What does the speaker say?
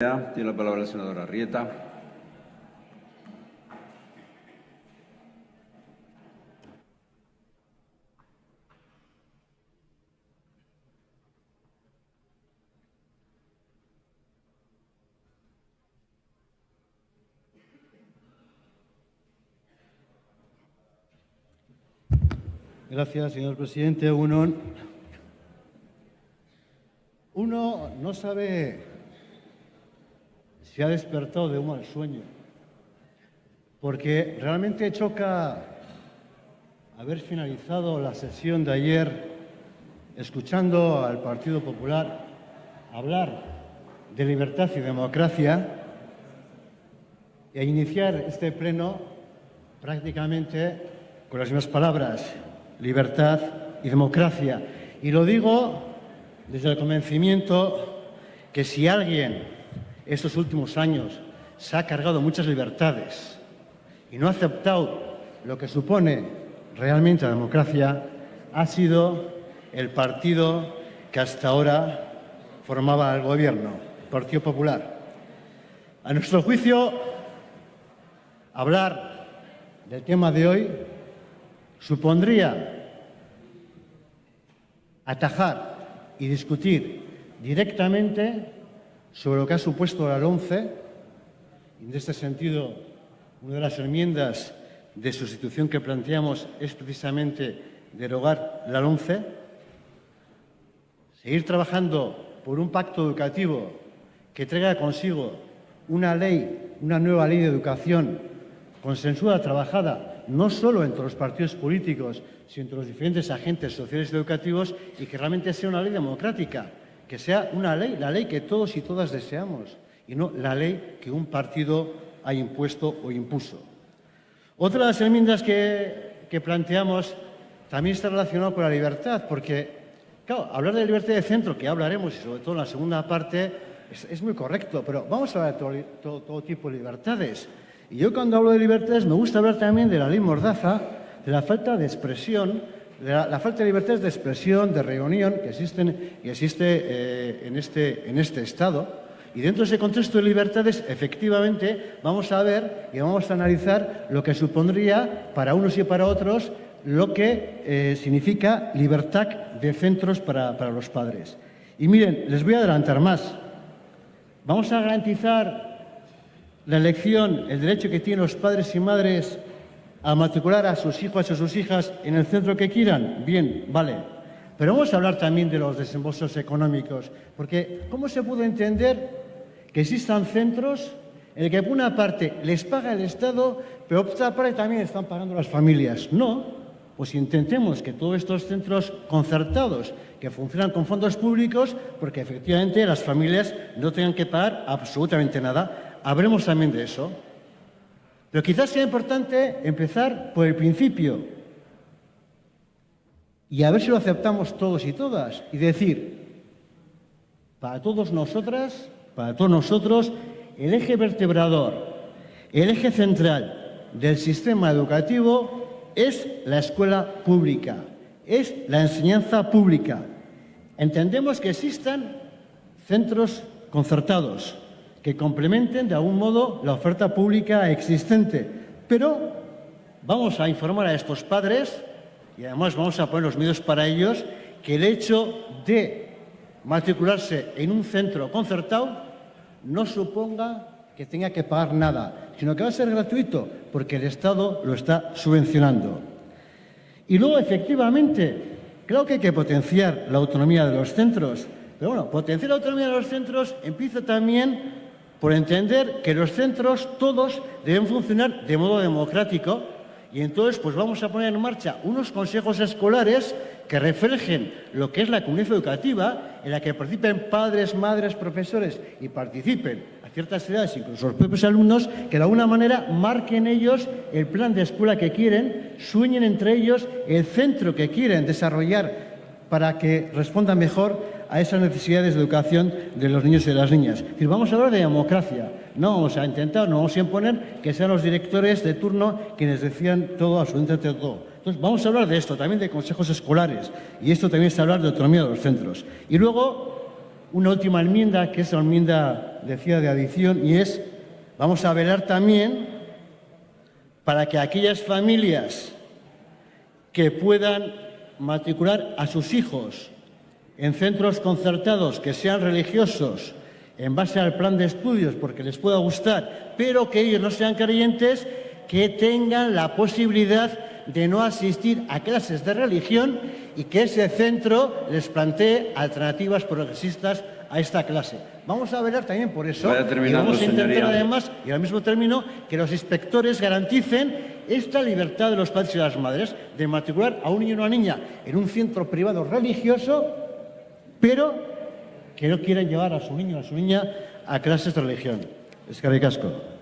Tiene la palabra la senadora Rieta. Gracias, señor presidente. Uno, uno no sabe si ha despertado de un mal sueño, porque realmente choca haber finalizado la sesión de ayer escuchando al Partido Popular hablar de libertad y democracia e iniciar este pleno prácticamente con las mismas palabras, libertad y democracia. Y lo digo desde el convencimiento que si alguien estos últimos años se ha cargado muchas libertades y no ha aceptado lo que supone realmente la democracia, ha sido el partido que hasta ahora formaba el gobierno, el Partido Popular. A nuestro juicio, hablar del tema de hoy supondría atajar y discutir directamente sobre lo que ha supuesto la LONCE. Y en este sentido, una de las enmiendas de sustitución que planteamos es precisamente derogar la LONCE, seguir trabajando por un pacto educativo que traiga consigo una ley, una nueva ley de educación consensuada, trabajada, no solo entre los partidos políticos, sino entre los diferentes agentes sociales y educativos y que realmente sea una ley democrática, que sea una ley, la ley que todos y todas deseamos, y no la ley que un partido ha impuesto o impuso. Otra de las enmiendas que, planteamos también está relacionado con la libertad, porque, claro, hablar de libertad de centro, que hablaremos, y sobre todo en la segunda parte, es, muy correcto, pero vamos a hablar de todo, tipo de libertades. Y yo cuando hablo de libertades me gusta hablar también de la ley Mordaza, de la falta de expresión, la, falta de libertades de expresión, de reunión que existen existe eh, en, este, en este Estado. Y dentro de ese contexto de libertades, efectivamente, vamos a ver y vamos a analizar lo que supondría para unos y para otros lo que eh, significa libertad de centros para, para los padres. Y miren, les voy a adelantar más. Vamos a garantizar la elección, el derecho que tienen los padres y madres a matricular a sus hijos o a sus hijas en el centro que quieran. Bien, vale. Pero vamos a hablar también de los desembolsos económicos, porque ¿cómo se puede entender que existan centros en el que por una parte les paga el Estado, pero por otra parte también están pagando las familias? No, pues intentemos que todos estos centros concertados que funcionan con fondos públicos, porque efectivamente las familias no tengan que pagar absolutamente nada. Habremos también de eso. Pero quizás sea importante empezar por el principio y a ver si lo aceptamos todos y todas y decir, para todos nosotras, para todos nosotros, el eje vertebrador, el eje central del sistema educativo es la escuela pública, es la enseñanza pública. Entendemos que existan centros concertados, que complementen de algún modo la oferta pública existente. Pero vamos a informar a estos padres y además vamos a poner los medios para ellos que el hecho de matricularse en un centro concertado no suponga que tenga que pagar nada, sino que va a ser gratuito porque el Estado lo está subvencionando. Y luego, efectivamente, creo que hay que potenciar la autonomía de los centros, pero bueno, potenciar la autonomía de los centros empieza también por entender que los centros todos deben funcionar de modo democrático. Y entonces pues vamos a poner en marcha unos consejos escolares que reflejen lo que es la comunidad educativa, en la que participen padres, madres, profesores y participen a ciertas edades, incluso los propios alumnos, que de alguna manera marquen ellos el plan de escuela que quieren, sueñen entre ellos el centro que quieren desarrollar para que responda mejor a esas necesidades de educación de los niños y de las niñas. Vamos a hablar de democracia. No vamos a intentar, no vamos a imponer que sean los directores de turno quienes decían todo, absolutamente todo. Entonces, vamos a hablar de esto, también de consejos escolares. Y esto también es hablar de autonomía de los centros. Y luego, una última enmienda, que es la enmienda, decía, de adición, y es, vamos a velar también para que aquellas familias que puedan matricular a sus hijos en centros concertados que sean religiosos en base al plan de estudios porque les pueda gustar, pero que ellos no sean creyentes, que tengan la posibilidad de no asistir a clases de religión y que ese centro les plantee alternativas progresistas a esta clase. Vamos a ver también por eso y vamos a intentar señoría. además, y al mismo término, que los inspectores garanticen esta libertad de los padres y las madres de matricular a un niño o una niña en un centro privado religioso, pero que no quieren llevar a su niño o a su niña a clases de religión. Es que.